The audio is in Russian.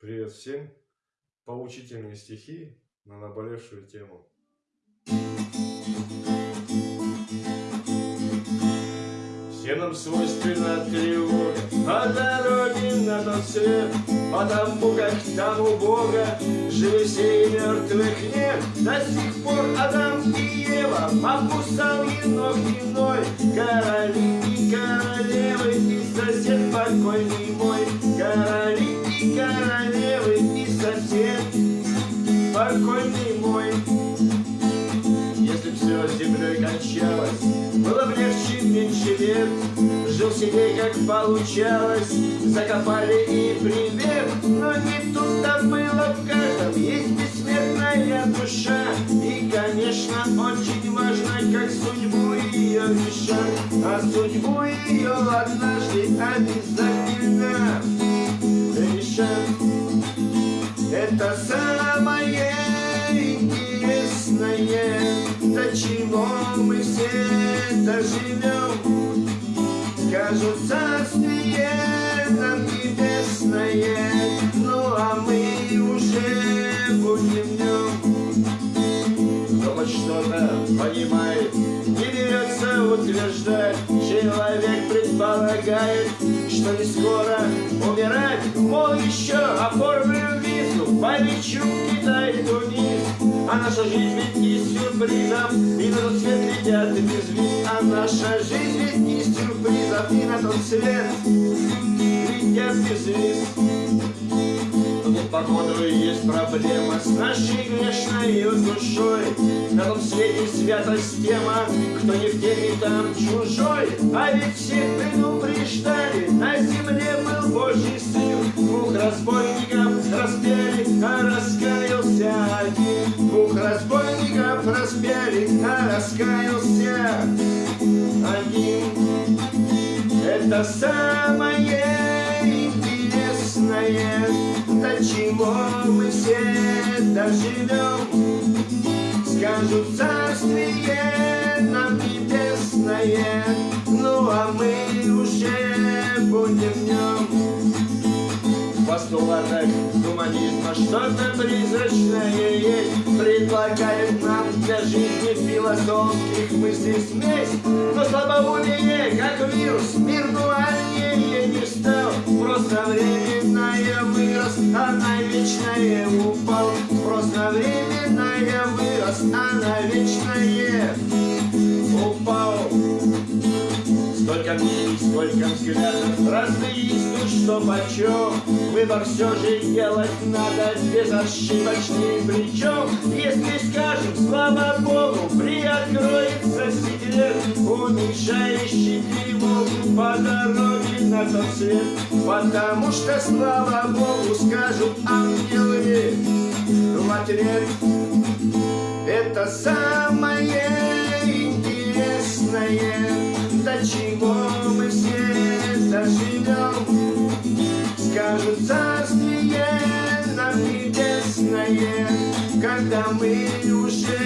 Привет всем! Поучительные стихи на наболевшую тему. Все нам свойственна тревога По дороге на тот свет Потому как там у Бога и мертвых нет До сих пор Адам и Ева Покусал енох иной Короли и королевы И сосед покойный мой Короли королевы И сосед покойный мой. Если все землей кончалось Было бы легче меньше лет. Жил себе как получалось Закопали и привет. Но не тут-то было в каждом Есть бессмертная душа. И, конечно, очень важно Как судьбу ее решать А судьбу ее однажды обязательно Это самое интересное До чего мы все доживем Скажут царствие нам небесное, Ну а мы уже будем в нем. Кто хоть что-то понимает, не берется утверждать, Человек предполагает, что не скоро умирать, Мол, еще оформлю визу, полечу в Китай и Тунис, А наша жизнь ведь не сюрпризов, и на тот свет летят без виз, А наша жизнь ведь не сюрпризов, и на тот свет летят без виз. Походу, есть проблема с нашей грешной душой. На том свете святость тема, кто не в теме, там чужой. А ведь всех предупреждали, на земле был Божий сын. Двух разбойников распяли, а раскаялся один. Двух разбойников распяли, а раскаялся один. Это самое интересное, чего мы все доживем. Скажут царствие нам небесное, ну а мы уже будем в нем. В постулатах гуманизма что-то призрачное есть, Предлагает нам для жизни философских мыслей смесь. Но слабоумие, как вирус, мир дуальнее не стал, Просто временное вырос, а на вечное упал. Просто временное вырос, а на вечное упал. Столько мнений, сколько взглядов, разные есть тут что почем. Выбор все же делать надо безошибочный причем. Если скажем, слава Богу, приоткроется секрет, уменьшающий тревогу по дороге на тот свет. Потому что, слава Богу, скажут ангелы в ответ. Это самое интересное, до чего мы все доживем. Скажут царствие нам небесное, когда мы уже